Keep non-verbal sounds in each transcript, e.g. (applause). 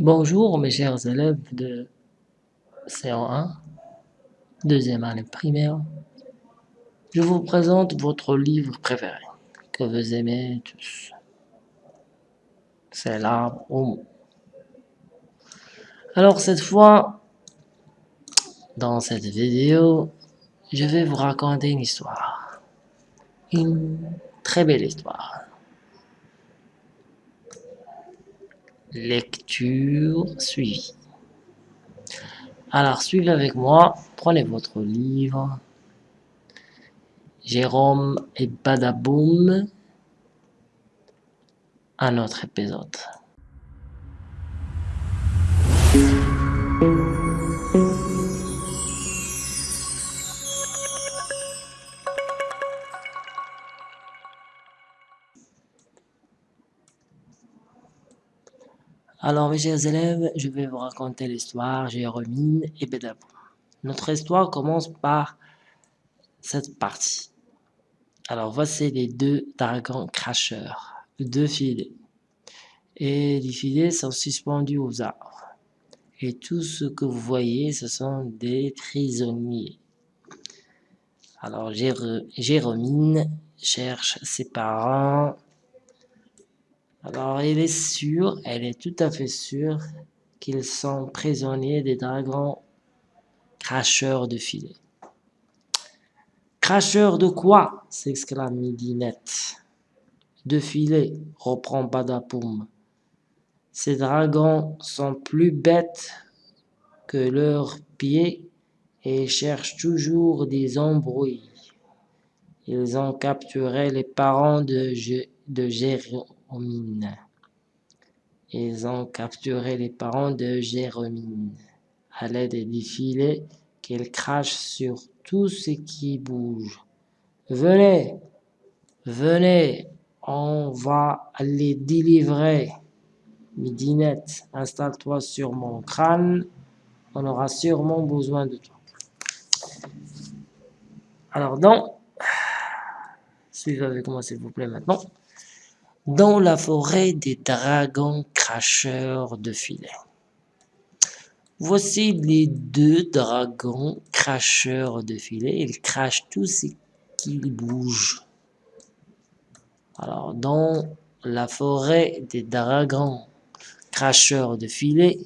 Bonjour mes chers élèves de CO1, deuxième année primaire. Je vous présente votre livre préféré, que vous aimez tous. C'est l'arbre au mot. Alors cette fois, dans cette vidéo, je vais vous raconter une histoire. Une très belle histoire. Lecture suivie. Alors, suivez avec moi, prenez votre livre. Jérôme et Badaboum, un autre épisode. Alors mes chers élèves, je vais vous raconter l'histoire Jérôme et Bédabou. Notre histoire commence par cette partie. Alors voici les deux dragons cracheurs, deux filets. Et les filets sont suspendus aux arbres. Et tout ce que vous voyez, ce sont des prisonniers. Alors Jérôme cherche ses parents alors elle est sûre, elle est tout à fait sûre qu'ils sont prisonniers des dragons cracheurs de filets. Cracheurs de quoi? s'exclame Midinette. De filets, reprend Badapoum. Ces dragons sont plus bêtes que leurs pieds et cherchent toujours des embrouilles. Ils ont capturé les parents de, de Ils ont capturé les parents de Jérôme à l'aide des filets qu'ils crachent sur tout ce qui bouge. Venez, venez, on va les délivrer. Midinette, installe-toi sur mon crâne, on aura sûrement besoin de toi. Alors donc, suivez avec moi s'il vous plaît maintenant dans la forêt des dragons cracheurs de filets. Voici les deux dragons cracheurs de filets. Ils crachent tout ce qui bouge. Alors, dans la forêt des dragons cracheurs de filets,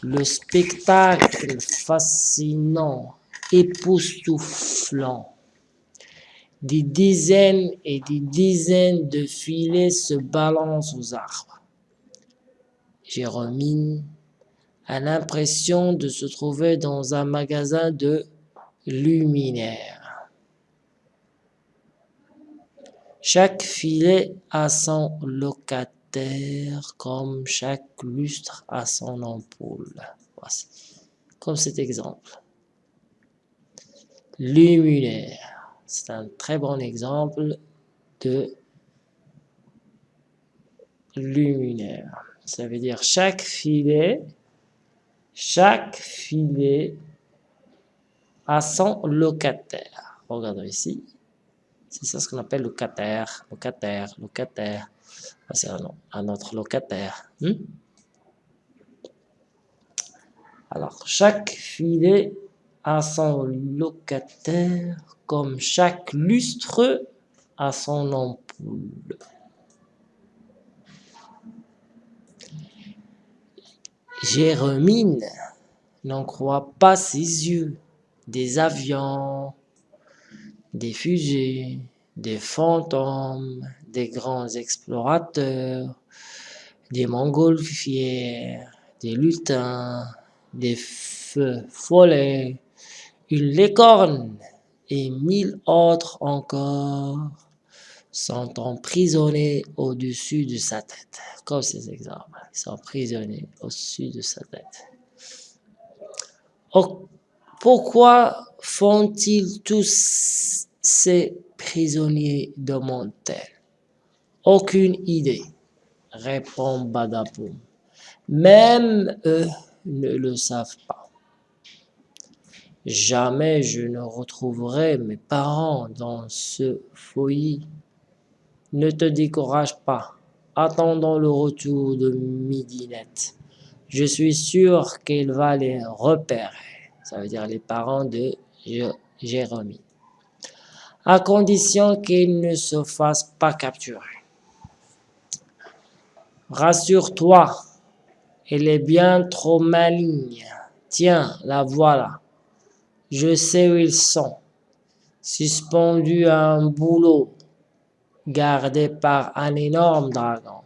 le spectacle fascinant, époustouflant, des dizaines et des dizaines de filets se balancent aux arbres. Jérôme a l'impression de se trouver dans un magasin de luminaires. Chaque filet a son locataire comme chaque lustre a son ampoule. Voici, comme cet exemple. Luminaire. C'est un très bon exemple de luminaire. Ça veut dire chaque filet, chaque filet a son locataire. Regardons ici. C'est ça ce qu'on appelle locataire, locataire, locataire. C'est un, autre locataire. Hmm? Alors, chaque filet a son locataire comme chaque lustre a son ampoule. Jérôme n'en croit pas ses yeux. Des avions, des fusées, des fantômes, des grands explorateurs, des montgolfières, des lutins, des feux follets, une licorne, et mille autres encore sont emprisonnés au-dessus de sa tête. Comme ces exemples, ils sont emprisonnés au-dessus de sa tête. Pourquoi font-ils tous ces prisonniers de Montel Aucune idée, répond Badapoum. Même eux ne le savent pas. Jamais je ne retrouverai mes parents dans ce foyer. Ne te décourage pas, attendant le retour de Midinette. Je suis sûr qu'il va les repérer. Ça veut dire les parents de Jérémie. À condition qu'il ne se fasse pas capturer. Rassure-toi, elle est bien trop maligne. Tiens, la voilà. Je sais où ils sont. Suspendus à un boulot, gardé par un énorme dragon.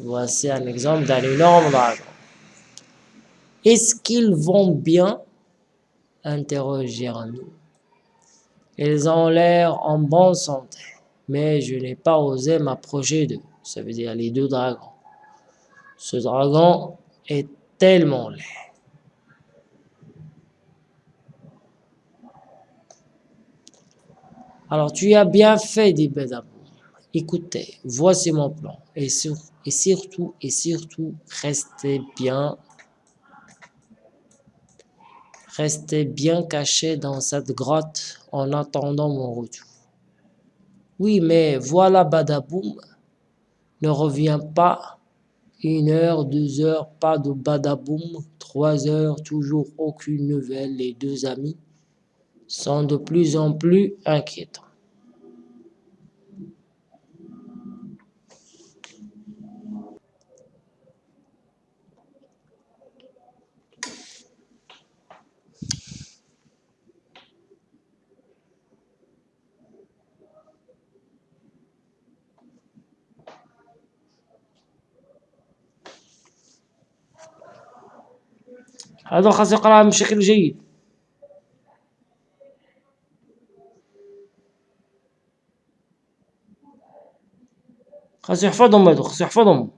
Voici un exemple d'un énorme dragon. Est-ce qu'ils vont bien? Jérémie. Ils ont l'air en bonne santé, mais je n'ai pas osé m'approcher d'eux. Ça veut dire les deux dragons. Ce dragon est tellement laid. Alors tu as bien fait, dit Bedabou. Écoutez, voici mon plan. Et, surtout, et surtout, restez bien Restez bien caché dans cette grotte en attendant mon retour. Oui, mais voilà Badaboum ne revient pas. Une heure, deux heures, pas de Badaboum. Trois heures, toujours aucune nouvelle. Les deux amis sont de plus en plus inquiétants. هذا خاص يقرأ بشكل جيد خاص يحفظهم يا دوخ يحفظهم.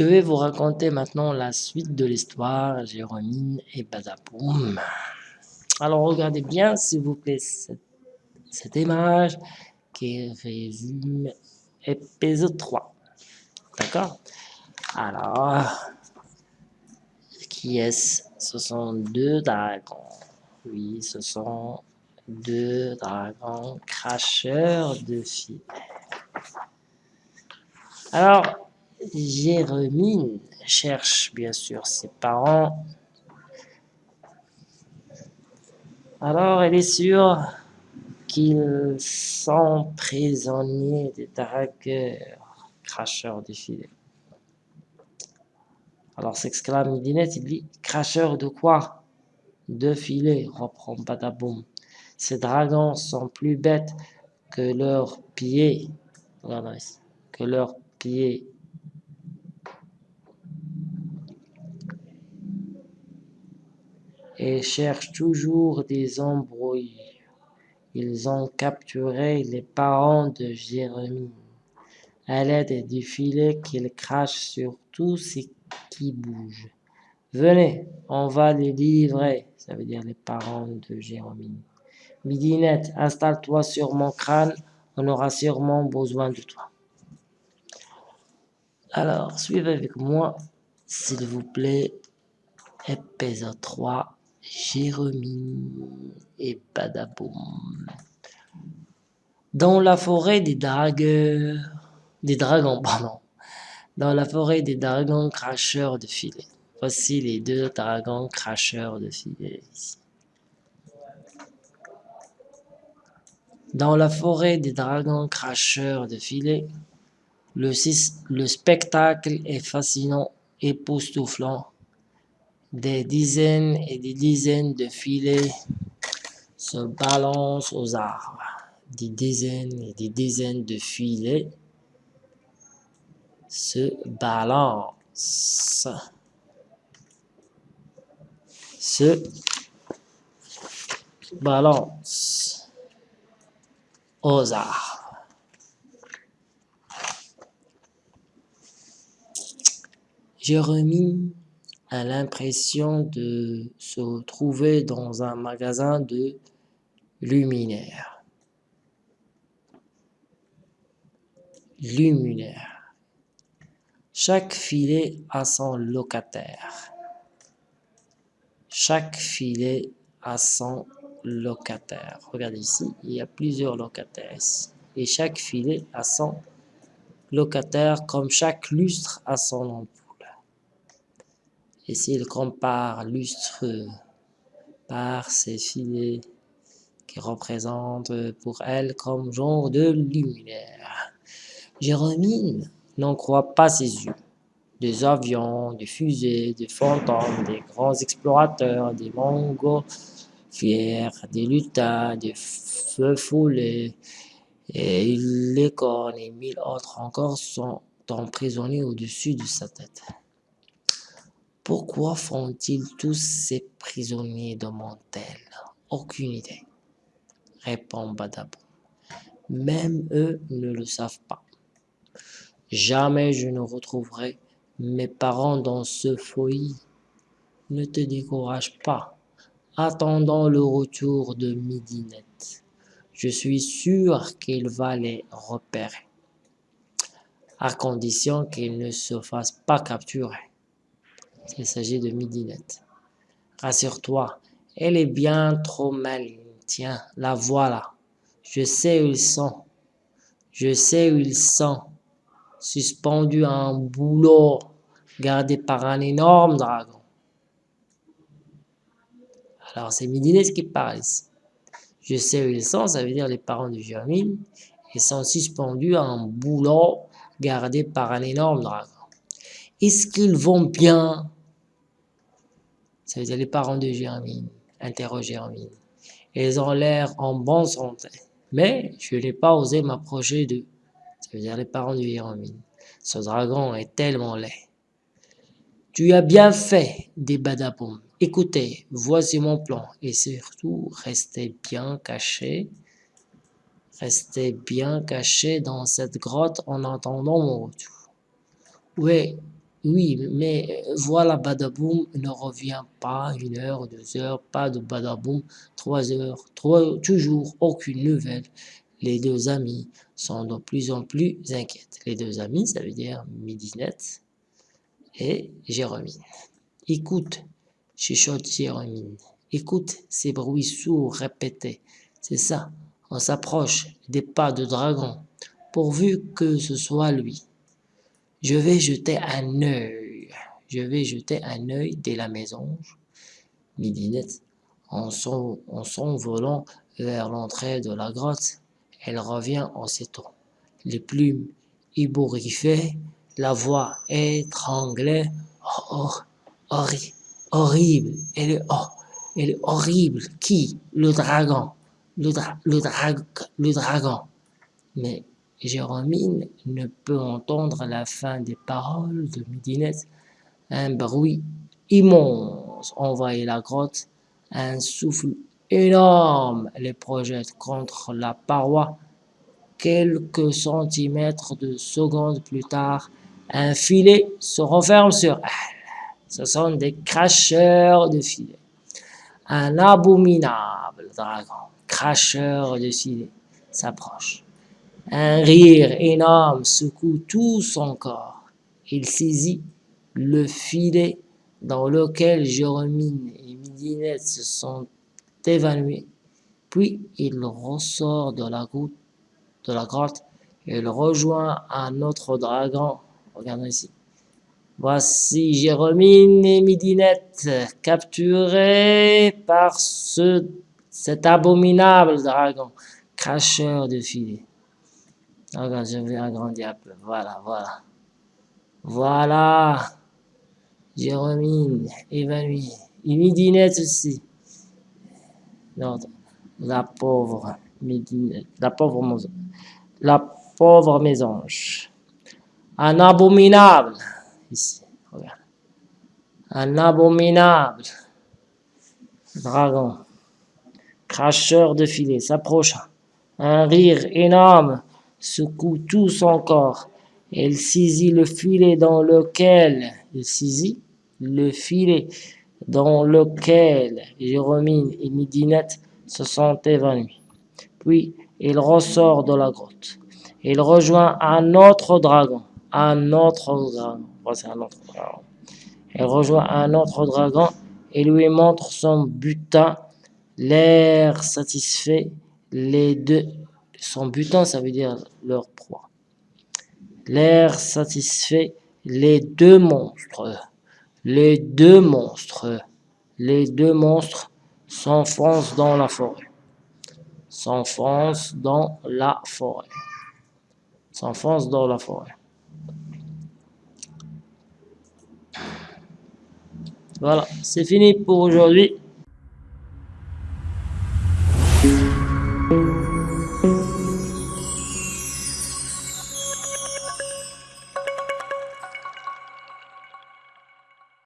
Je vais vous raconter maintenant la suite de l'histoire, Jérôme et Badaboum. Alors regardez bien, s'il vous plaît, cette, image qui résume épisode 3. D'accord? Alors, qui est-ce? Ce sont deux dragons. Oui, ce sont deux dragons cracheurs de filets. Alors, Jérémie cherche bien sûr ses parents. Alors elle est sûre qu'ils sont prisonniers des dragueurs, cracheurs de filets. Alors s'exclame Midinette, il dit « Cracheurs de quoi ?»« De filets, reprend Badaboum. Ces dragons sont plus bêtes que leurs pieds. Que leurs pieds et cherchent toujours des embrouilles. Ils ont capturé les parents de Jérémie à l'aide du filet qu'ils crachent sur tout ce qui bouge. Venez, on va les livrer, ça veut dire les parents de Jérémie. Midinette, installe-toi sur mon crâne, on aura sûrement besoin de toi. Alors, suivez avec moi, s'il vous plaît, épisode 3, Jérémie et Badaboum. Dans la forêt des dragueurs, des dragons, (laughs) pardon, dans des dragons cracheurs de filets. Voici les deux dragons cracheurs de filets Dans la forêt des dragons cracheurs de filets, le, le spectacle est fascinant, époustouflant, des dizaines et des dizaines de filets se balancent aux arbres. Des dizaines et des dizaines de filets se balancent. Se balancent aux arbres. Jérémie a l'impression de se trouver dans un magasin de luminaires. Luminaire. Chaque filet a son locataire. Chaque filet a son locataire. Regardez ici, il y a plusieurs locataires Et chaque filet a son locataire, comme chaque lustre a son ampoule. Et s'il compare lustre par ces filets qui représentent pour elle comme genre de luminaire. Jérémie n'en croit pas ses yeux. Des avions, des fusées, des fantômes, des grands explorateurs, des montgolfières, des lutins, des feux follets, et les cornes et mille autres encore sont emprisonnés au-dessus de sa tête. Pourquoi font-ils tous ces prisonniers demande-t-elle. Aucune idée, répond Badaboum. Même eux ne le savent pas. Jamais je ne retrouverai mes parents dans ce foyer. Ne te décourage pas. Attendons le retour de Midinette. Je suis sûr qu'il va les repérer, à condition qu'il ne se fasse pas capturer. Il s'agit de Midinette. Rassure-toi, elle est bien trop maligne. Tiens, la voilà. Je sais où ils sont. Je sais où ils sont. Suspendus à un boulot, gardé par un énorme dragon. Alors c'est Midinette qui parle ici. Je sais où ils sont, ça veut dire les parents de Germine. Ils sont suspendus à un boulot gardé par un énorme dragon. Est-ce qu'ils vont bien? Ça veut dire les parents de Germine. Interroge Germine. Ils ont l'air en bonne santé. Mais je n'ai pas osé m'approcher d'eux. Ça veut dire les parents de Germine. Ce dragon est tellement laid. Tu as bien fait, dit Badaboum. Écoutez, voici mon plan, et surtout, restez bien cachés, restez bien cachés dans cette grotte en attendant mon retour. Oui, oui, mais voilà, Badaboum ne revient pas une heure, deux heures, pas de Badaboum, trois heures, trois, toujours aucune nouvelle. Les deux amis sont de plus en plus inquiètes. Les deux amis, ça veut dire Midinette et Jérôme. Écoute, chuchote Jérémie. Écoute ces bruits sourds répétés. C'est ça, on s'approche des pas de dragon, pourvu que ce soit lui. Je vais jeter un œil. Je vais jeter un œil dès la maison. Midinette, en s'envolant vers l'entrée de la grotte, elle revient en s'étonnant. Les plumes ébouriffées, la voix étranglée. Oh, oh, horrible horrible. Elle est, oh, elle est horrible. Qui? Le dragon. Le, le, le dragon. Mais Jérôme ne peut entendre la fin des paroles de Midinette. Un bruit immense envahit la grotte. Un souffle énorme les projette contre la paroi. Quelques centimètres de secondes plus tard, un filet se referme sur elle. Ce sont des cracheurs de filets. Un abominable dragon, cracheur de filets, s'approche. Un rire énorme secoue tout son corps. Il saisit le filet dans lequel Jérôme et Midinette se sont évanouis. Puis il ressort de la, la grotte et il rejoint un autre dragon. Regardez ici. Voici Jérôme et Midinette, capturés par ce, cet abominable dragon, cracheur de filets. Regarde, je vais agrandir un peu. Voilà, voilà. Voilà. Jérôme, évanoui. Et Midinette aussi. Non, la pauvre Midinette. La pauvre. La pauvre mésange. Un abominable ici, regarde. Un abominable dragon, cracheur de filets, s'approcha. Un rire énorme secoue tout son corps. Elle saisit le filet dans lequel il saisit le filet dans lequel Jérôme et Midinette se sont évanouis. Puis il ressort de la grotte. Il rejoint un autre dragon. Un autre dragon. Voici un autre dragon. Il rejoint un autre dragon et lui montre son butin. L'air satisfait, les deux... Son butin, ça veut dire leur proie. L'air satisfait, les deux monstres. Les deux monstres. Les deux monstres s'enfoncent dans la forêt. S'enfoncent dans la forêt. S'enfoncent dans la forêt. Voilà, c'est fini pour aujourd'hui.